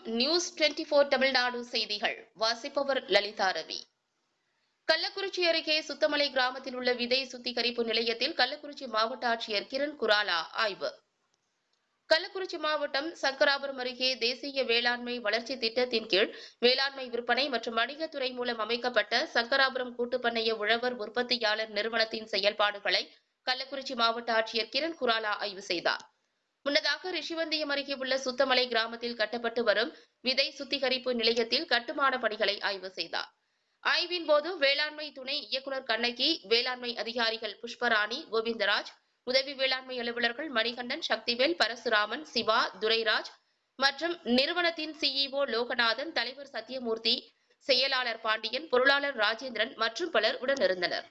News twenty four Tamil Nadu செய்திகள். வாசிப்பவர் லலிதா ரவி. கள்ளக்குறிச்சி அருகே சுத்தமலை கிராமத்தில் உள்ள விதை சுத்திகரிப்பு நிலையத்தில் கள்ளக்குறிச்சி மாவட்ட ஆட்சியர் கிரண் குராலா ஆய்வு. கள்ளக்குறிச்சி மாவட்டம் சங்கராபுரம் அருகே தேசிய வேளாண்மை வளர்ச்சி திட்டத்தின் கீழ் வேளாண்மை விற்பனை மற்றும் வணிகத்துறை மூலம் அமைக்கப்பட்ட சங்கராபுரம் கூட்டுப்பண்ணைய உழவர் உற்பத்தியாளர் நிறுவனத்தின் செயல்பாடுகளை கள்ளக்குறிச்சி மாவட்ட ஆட்சியர் கிரண் குராலா ஆய்வு செய்தார். முன்னதாக ரிஷிவந்தியம் அருகே உள்ள சுத்தமலை கிராமத்தில் கட்டப்பட்டு வரும் விதை சுத்திகரிப்பு நிலையத்தில் கட்டுமான பணிகளை ஆய்வு செய்தார். ஆய்வின் போது வேளாண்மை துணை இயக்குநர் கண்ணகி வேளாண்மை அதிகாரிகள் புஷ்பராணி கோவிந்தராஜ் உதவி வேளாண்மை அலுவலர்கள் மணிகண்டன் சக்திவேல் பரசுராமன் சிவா துரைராஜ் மற்றும் நிறுவனத்தின் சிஇஓ லோகநாதன் தலைவர் சத்யமூர்த்தி செயலாளர் பாண்டியன் பொருளாளர் ராஜேந்திரன் மற்றும் பலர் உடனிருந்தனர்.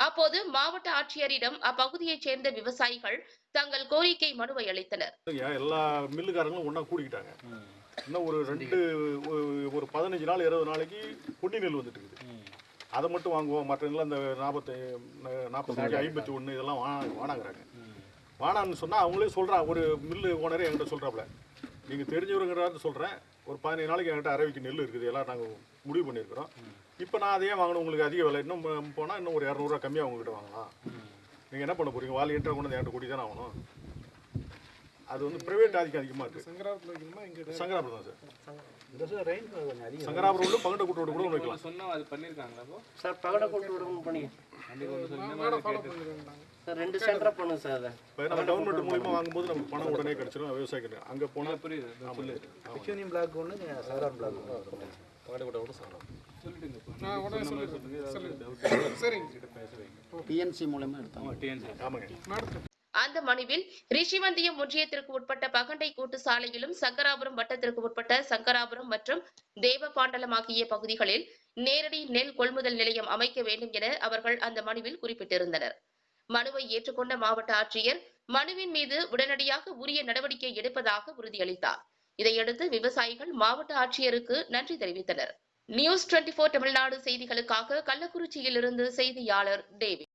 அப்போது மாவட்ட ஆட்சியரிடம் அப்பகுதியைச் சேர்ந்த விவசாயிகள் தங்கள் கோரிக்கை மனுவை அளித்தனர். ஏன் எல்லா மில்லுக்காரங்களும் ஒன்றா கூடிக்கிட்டாங்க. இன்னும் ஒரு ரெண்டு ஒரு- பதினஞ்சு நாள் இருபது நாளைக்கு பொன்னி நெல் வந்துட்டு இருக்குது அதை மட்டும் வாங்குவோம். மற்ற எல்லாம் இந்த நாற்பத்தி நாற்பத்தஞ்சு ஐம்பத்தி ஒன்று இதெல்லாம் வாணாங்கிறாங்க வானாங்கிறாங்க சொன்னால் அவங்களே சொல்கிறா ஒரு மில்லு ஓனரே என்கிட்ட சொல்கிறாப்புல நீங்கள் தெரிஞ்சவருங்கிறாரு சொல்கிறேன் ஒரு பதினஞ்சு நாளைக்கு என்கிட்ட அரவிக்கு நெல் இருக்குது எல்லாம் நாங்கள் முடிவு பண்ணியிருக்கிறோம். இப்போ நான் அதையே வாங்கணும் உங்களுக்கு அதிக விலை. இன்னும் போனால் இன்னும் ஒரு இரநூறுவா கம்மியாக உங்ககிட்ட வாங்கலாம். நீங்கள் என்ன பண்ண போகிறீங்க வால் என்ட்ரா கொண்டு வந்து என்கிட்ட கூட்டி தானே ஆகணும்? அது வந்து பிரைவேட் ஆதிக்கம் அதிகமாக இருக்குது சங்கராபுரம் தான் சார். இந்த சார் ரெயின் கொஞ்சம் அதிகம். சங்கராபுரம் உள்ள பங்கட கூட்டோட கூட வைக்கலாம். சொன்னா அது பண்ணிருக்காங்களா அப்போ சார் பகட கொண்டு விடவும் பண்ணி. ரெண்டு சென்டராக பண்ணுங்க சார் அதை. இப்போ நம்ம கவர்மெண்ட் மூலியமாக வாங்கும்போது நமக்கு பணம் உடனே கிடைச்சிடும் விவசாயிக்கு அங்கே போனால் புரியுது பிளாக் ஒன்று சங்கராபுரம் பிளாக் ஒன்று பங்கட கூட்ட கூட சார் சொல்லிடுங்க இப்போ. நான் உடனே சொன்ன மாதிரி சொல்லிடுறேன். சொல்லுங்க. ஏதாவது சொல்லுங்க. doubt சரிங்க. கிட்ட பேச வைங்க. டிஎன்சி மூலமா எடுத்தாங்க. ஆமாங்க. அந்த மனுவில் ரிஷிவந்தியம் ஒன்றியத்திற்கு உட்பட்ட பகண்டை கூட்டு சாலையிலும் சங்கராபுரம் வட்டத்திற்கு உட்பட்ட சங்கராபுரம் மற்றும் தேவபாண்டலம் ஆகிய பகுதிகளில் நேரடி நெல் கொள்முதல் நிலையம் அமைக்க வேண்டும் என அவர்கள் அந்த மனுவில் குறிப்பிட்டிருந்தனர். மனுவை ஏற்றுக்கொண்ட மாவட்ட ஆட்சியர் மனுவின் மீது உடனடியாக உரிய நடவடிக்கை எடுப்பதாக உறுதியளித்தார். இதையடுத்து விவசாயிகள் மாவட்ட ஆட்சியருக்கு நன்றி தெரிவித்தனர். நியூஸ் டுவெண்டி போர் தமிழ்நாடு செய்திகளுக்காக கள்ளக்குறிச்சியிலிருந்து செய்தியாளர் டேவிட்.